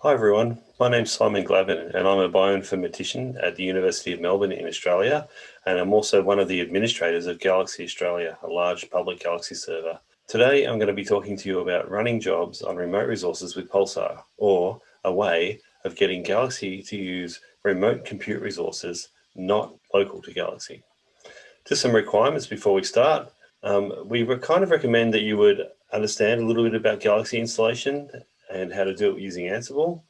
Hi everyone, my name's Simon Gladman and I'm a bioinformatician at the University of Melbourne in Australia and I'm also one of the administrators of Galaxy Australia, a large public Galaxy server. Today I'm going to be talking to you about running jobs on remote resources with Pulsar or a way of getting Galaxy to use remote compute resources not local to Galaxy. Just some requirements before we start. Um, we kind of recommend that you would understand a little bit about Galaxy installation and how to do it using Ansible.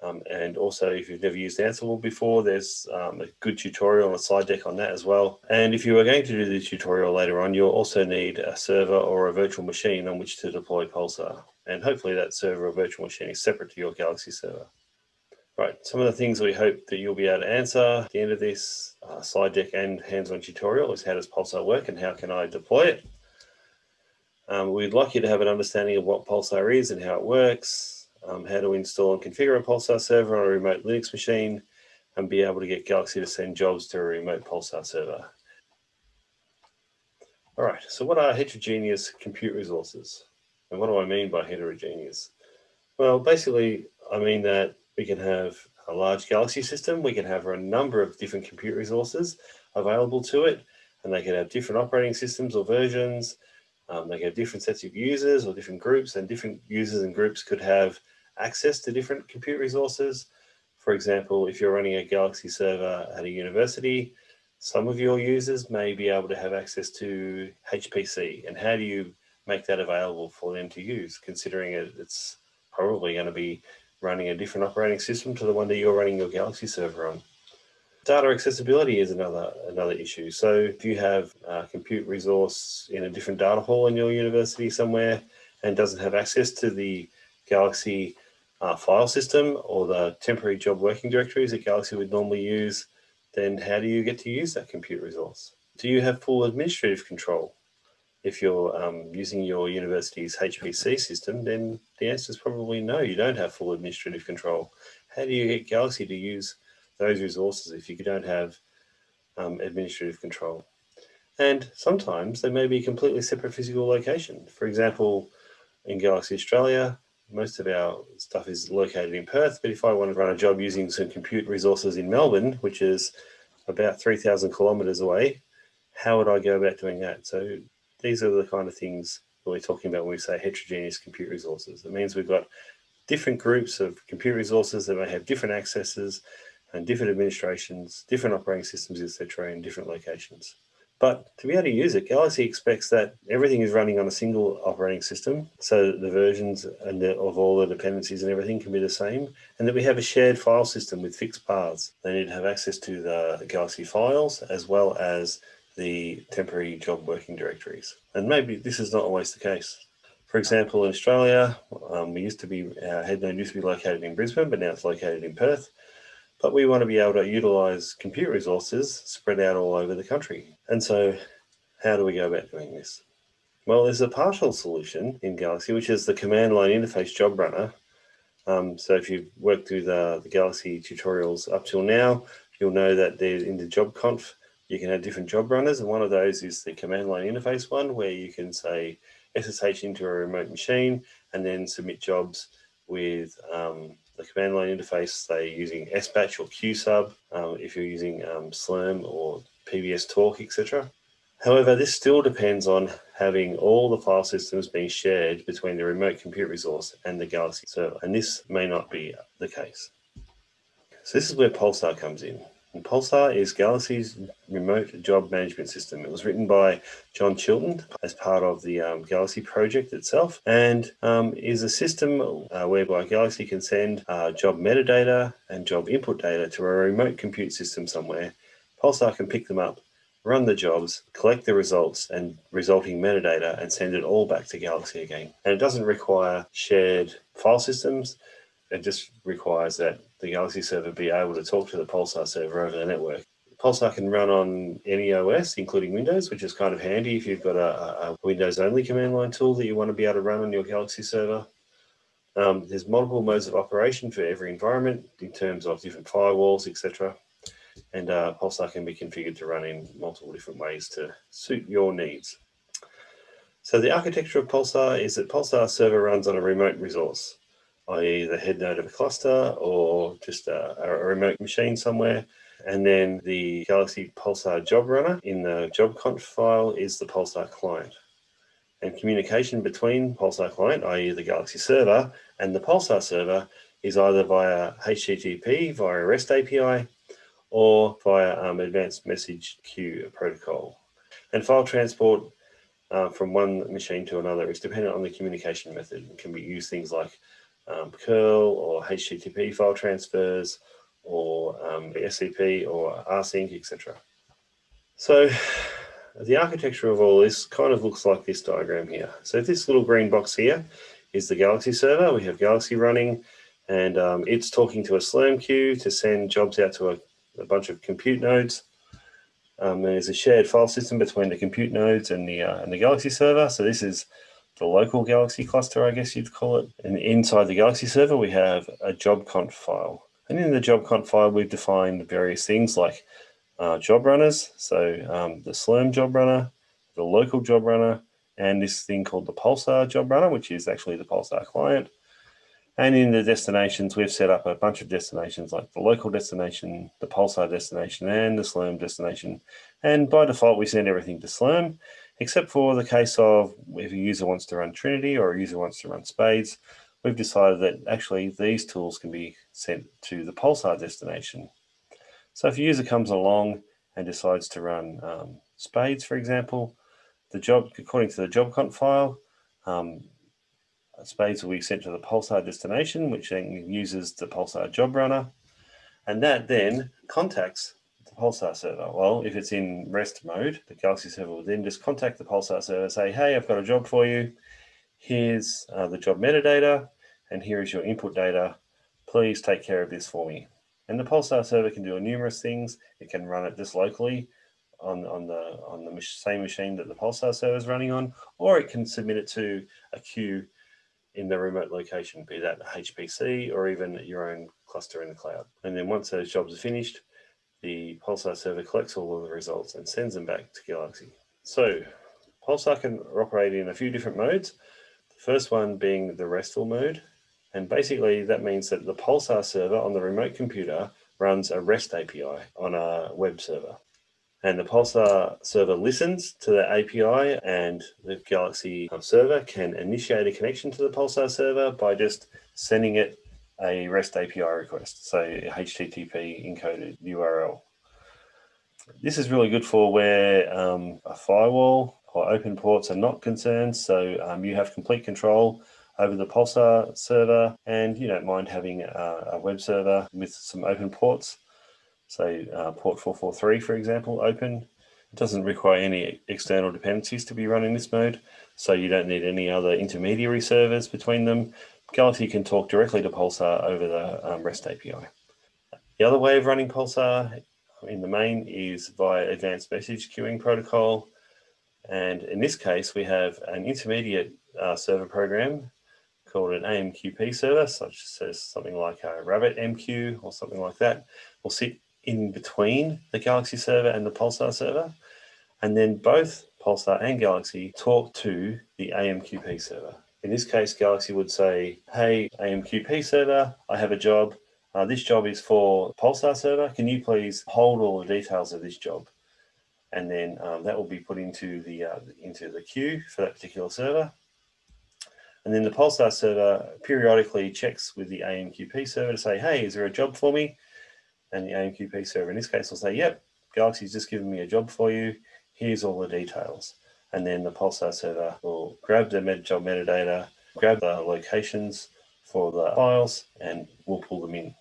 Um, and also, if you've never used Ansible before, there's um, a good tutorial on a slide deck on that as well. And if you are going to do the tutorial later on, you'll also need a server or a virtual machine on which to deploy Pulsar. And hopefully that server or virtual machine is separate to your Galaxy server. Right, some of the things we hope that you'll be able to answer at the end of this uh, slide deck and hands-on tutorial is how does Pulsar work and how can I deploy it? Um, we'd like you to have an understanding of what Pulsar is and how it works, um, how to install and configure a Pulsar server on a remote Linux machine, and be able to get Galaxy to send jobs to a remote Pulsar server. All right, so what are heterogeneous compute resources? And what do I mean by heterogeneous? Well, basically, I mean that we can have a large Galaxy system. We can have a number of different compute resources available to it, and they can have different operating systems or versions. Um, they can have different sets of users or different groups, and different users and groups could have access to different compute resources. For example, if you're running a Galaxy server at a university, some of your users may be able to have access to HPC. And how do you make that available for them to use, considering it, it's probably going to be running a different operating system to the one that you're running your Galaxy server on. Data accessibility is another another issue. So if you have a compute resource in a different data hall in your university somewhere and doesn't have access to the Galaxy uh, file system or the temporary job working directories that Galaxy would normally use, then how do you get to use that compute resource? Do you have full administrative control? if you're um, using your university's HPC system, then the answer is probably no, you don't have full administrative control. How do you get Galaxy to use those resources if you don't have um, administrative control? And sometimes they may be completely separate physical location. For example, in Galaxy Australia, most of our stuff is located in Perth, but if I want to run a job using some compute resources in Melbourne, which is about 3,000 kilometers away, how would I go about doing that? So these are the kind of things that we're talking about when we say heterogeneous compute resources. It means we've got different groups of compute resources that may have different accesses and different administrations, different operating systems, etc., in different locations. But to be able to use it, Galaxy expects that everything is running on a single operating system, so the versions and the, of all the dependencies and everything can be the same, and that we have a shared file system with fixed paths. They need to have access to the Galaxy files as well as the temporary job working directories. And maybe this is not always the case. For example, in Australia, um, we used to be, our head node used to be located in Brisbane, but now it's located in Perth. But we want to be able to utilize compute resources spread out all over the country. And so how do we go about doing this? Well, there's a partial solution in Galaxy, which is the command line interface job runner. Um, so if you've worked through the, the Galaxy tutorials up till now, you'll know that in the job conf, you can have different job runners. And one of those is the command line interface one, where you can say SSH into a remote machine and then submit jobs with um, the command line interface, say using SBatch or QSub, um, if you're using um, Slurm or PBS Torque, etc. However, this still depends on having all the file systems being shared between the remote compute resource and the Galaxy server, and this may not be the case. So this is where Pulsar comes in. Pulsar is Galaxy's remote job management system. It was written by John Chilton as part of the um, Galaxy project itself and um, is a system uh, whereby Galaxy can send uh, job metadata and job input data to a remote compute system somewhere. Pulsar can pick them up, run the jobs, collect the results and resulting metadata and send it all back to Galaxy again. And it doesn't require shared file systems. It just requires that the Galaxy server be able to talk to the Pulsar server over the network. Pulsar can run on any OS, including Windows, which is kind of handy if you've got a, a Windows-only command line tool that you want to be able to run on your Galaxy server. Um, there's multiple modes of operation for every environment in terms of different firewalls, etc. And uh, Pulsar can be configured to run in multiple different ways to suit your needs. So the architecture of Pulsar is that Pulsar server runs on a remote resource. i.e. the head node of a cluster or just a, a remote machine somewhere. And then the Galaxy Pulsar job runner in the job conf file is the Pulsar client. And communication between Pulsar client, i.e. the Galaxy server, and the Pulsar server is either via HTTP, via REST API, or via um, advanced message queue protocol. And file transport uh, from one machine to another is dependent on the communication method. It can be used things like um, curl or HTTP file transfers or um, SCP or rsync, etc. So the architecture of all this kind of looks like this diagram here. So this little green box here is the Galaxy server. We have Galaxy running and um, it's talking to a Slurm queue to send jobs out to a, a bunch of compute nodes. Um, there's a shared file system between the compute nodes and the, uh, and the Galaxy server. So this is the local Galaxy cluster, I guess you'd call it. And inside the Galaxy server, we have a job conf file. And in the job conf file, we've defined various things like uh, job runners. So um, the Slurm job runner, the local job runner, and this thing called the Pulsar job runner, which is actually the Pulsar client. And in the destinations, we've set up a bunch of destinations like the local destination, the Pulsar destination, and the Slurm destination. And by default, we send everything to Slurm, except for the case of if a user wants to run Trinity or a user wants to run Spades, we've decided that actually these tools can be sent to the Pulsar destination. So if a user comes along and decides to run um, Spades, for example, the job, according to the job conf file, um, Spades will be sent to the Pulsar destination, which then uses the Pulsar job runner. And that then contacts the Pulsar server. Well, if it's in REST mode, the Galaxy server will then just contact the Pulsar server, say, hey, I've got a job for you. Here's uh, the job metadata, and here is your input data. Please take care of this for me. And the Pulsar server can do numerous things. It can run it just locally on, on the on the same machine that the Pulsar server is running on, or it can submit it to a queue in the remote location, be that HPC or even your own cluster in the cloud. And then once those jobs are finished, the Pulsar server collects all of the results and sends them back to Galaxy. So Pulsar can operate in a few different modes. The first one being the RESTful mode. And basically that means that the Pulsar server on the remote computer runs a REST API on a web server. And the Pulsar server listens to the API and the Galaxy server can initiate a connection to the Pulsar server by just sending it a REST API request, so HTTP encoded URL. This is really good for where um, a firewall or open ports are not concerned. So um, you have complete control over the Pulsar server and you don't mind having a, a web server with some open ports say uh, port 443, for example, open. It doesn't require any external dependencies to be run in this mode, so you don't need any other intermediary servers between them. Galaxy can talk directly to Pulsar over the um, REST API. The other way of running Pulsar in the main is via advanced message queuing protocol. And in this case, we have an intermediate uh, server program called an AMQP server, such as something like a RabbitMQ or something like that, will sit in between the Galaxy server and the Pulsar server. And then both Pulsar and Galaxy talk to the AMQP server. In this case, Galaxy would say, hey, AMQP server, I have a job. Uh, this job is for Pulsar server. Can you please hold all the details of this job? And then um, that will be put into the, uh, into the queue for that particular server. And then the Pulsar server periodically checks with the AMQP server to say, hey, is there a job for me? and the AMQP server in this case will say, yep, Galaxy's just given me a job for you. Here's all the details. And then the Pulsar server will grab the metadata, grab the locations for the files, and we'll pull them in.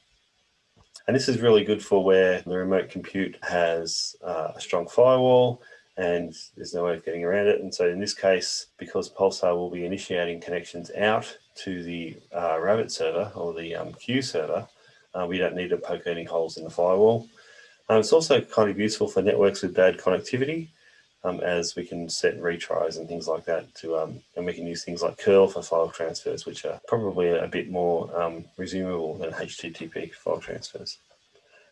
And this is really good for where the remote compute has uh, a strong firewall and there's no way of getting around it. And so in this case, because Pulsar will be initiating connections out to the uh, Rabbit server or the um, queue server, uh, we don't need to poke any holes in the firewall. Um, it's also kind of useful for networks with bad connectivity um, as we can set retries and things like that to, um, and we can use things like curl for file transfers, which are probably a bit more um, resumable than HTTP file transfers.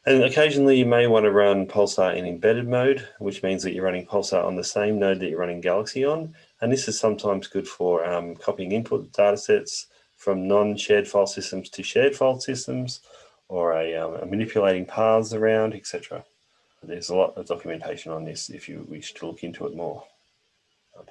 And occasionally you may want to run Pulsar in embedded mode, which means that you're running Pulsar on the same node that you're running Galaxy on. And this is sometimes good for um, copying input data sets from non-shared file systems to shared file systems or a, um, manipulating paths around, etc. There's a lot of documentation on this if you wish to look into it more.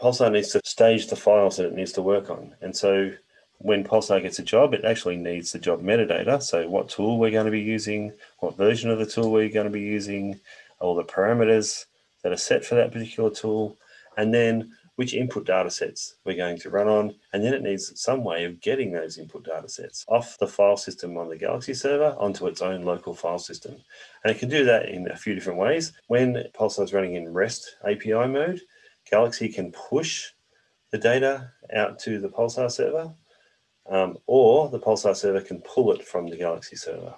Pulsar needs to stage the files that it needs to work on. And so when Pulsar gets a job, it actually needs the job metadata. So what tool we're going to be using, what version of the tool we're going to be using, all the parameters that are set for that particular tool, and then which input data sets we're going to run on. And then it needs some way of getting those input data sets off the file system on the Galaxy server onto its own local file system. And it can do that in a few different ways. When Pulsar is running in REST API mode, Galaxy can push the data out to the Pulsar server, um, or the Pulsar server can pull it from the Galaxy server.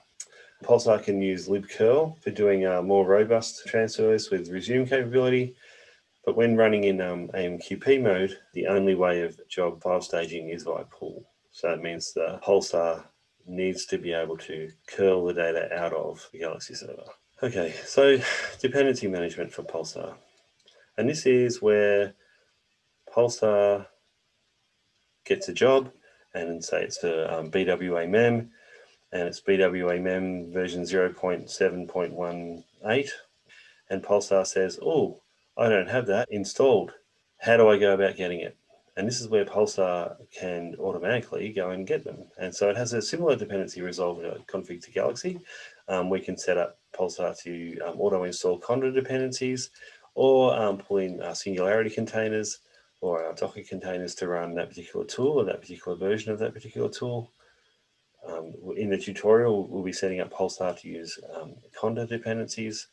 Pulsar can use libcurl for doing uh, more robust transfers with resume capability, but when running in um, AMQP mode, the only way of job file staging is by pull. So that means the Pulsar needs to be able to curl the data out of the Galaxy server. Okay, so dependency management for Pulsar. And this is where Pulsar gets a job and say it's for um, BWA MEM and it's BWA MEM version 0.7.18 and Pulsar says, oh, I don't have that installed. How do I go about getting it? And this is where Pulsar can automatically go and get them. And so it has a similar dependency resolver config to Galaxy. Um, we can set up Pulsar to um, auto install Conda dependencies or um, pull in uh, Singularity containers or our Docker containers to run that particular tool or that particular version of that particular tool. Um, in the tutorial, we'll be setting up Pulsar to use um, Conda dependencies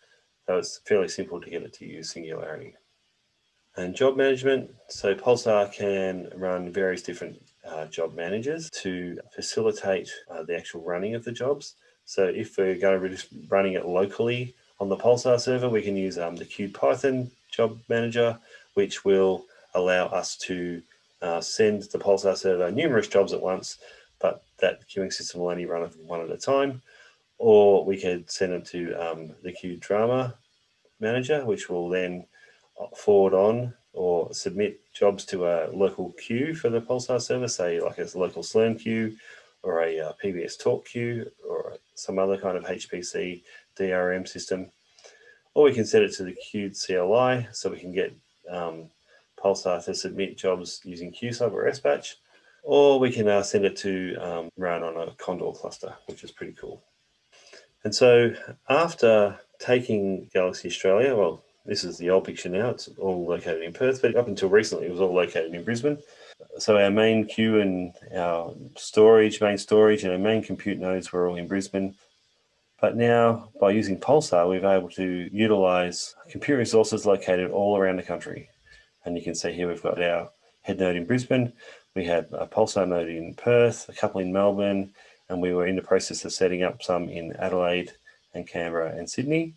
so it's fairly simple to get it to use Singularity. And job management, so Pulsar can run various different uh, job managers to facilitate uh, the actual running of the jobs. So if we're going to be running it locally on the Pulsar server, we can use um, the queued Python job manager, which will allow us to uh, send the Pulsar server numerous jobs at once, but that queuing system will only run one at a time or we could send them to um, the queued DRMAA manager, which will then forward on or submit jobs to a local queue for the Pulsar server, say like a local Slurm queue or a uh, PBS Torque queue or some other kind of HPC DRM system. Or we can set it to the queued CLI so we can get um, Pulsar to submit jobs using QSub or SBatch. Or we can uh, send it to um, run on a Condor cluster, which is pretty cool. And so after taking Galaxy Australia, well, this is the old picture now, it's all located in Perth, but up until recently it was all located in Brisbane. So our main queue and our storage, main storage and our main compute nodes were all in Brisbane. But now by using Pulsar, we've able to utilize compute resources located all around the country. And you can see here we've got our head node in Brisbane, we have a Pulsar node in Perth, a couple in Melbourne, and we were in the process of setting up some in Adelaide and Canberra and Sydney.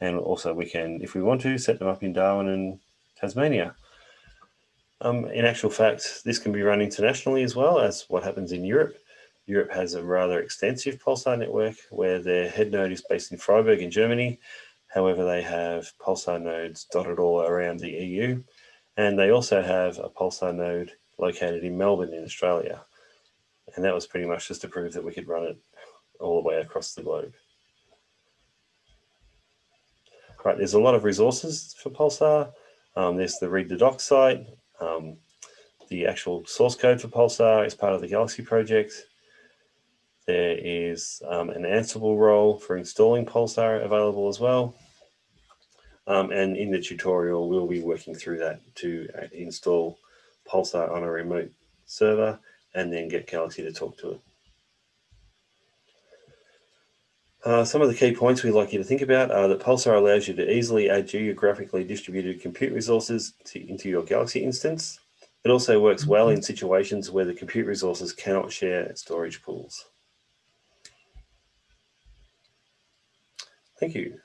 And also we can, if we want to, set them up in Darwin and Tasmania. Um, in actual fact, this can be run internationally as well as what happens in Europe. Europe has a rather extensive Pulsar network where their head node is based in Freiburg in Germany. However, they have Pulsar nodes dotted all around the EU. And they also have a Pulsar node located in Melbourne in Australia. And that was pretty much just to prove that we could run it all the way across the globe. Right, there's a lot of resources for Pulsar. Um, there's the read the docs site. Um, the actual source code for Pulsar is part of the Galaxy project. There is um, an Ansible role for installing Pulsar available as well. Um, and in the tutorial, we'll be working through that to uh, install Pulsar on a remote server and then get Galaxy to talk to it. Uh, some of the key points we'd like you to think about are that Pulsar allows you to easily add geographically distributed compute resources to, into your Galaxy instance. It also works well in situations where the compute resources cannot share storage pools. Thank you.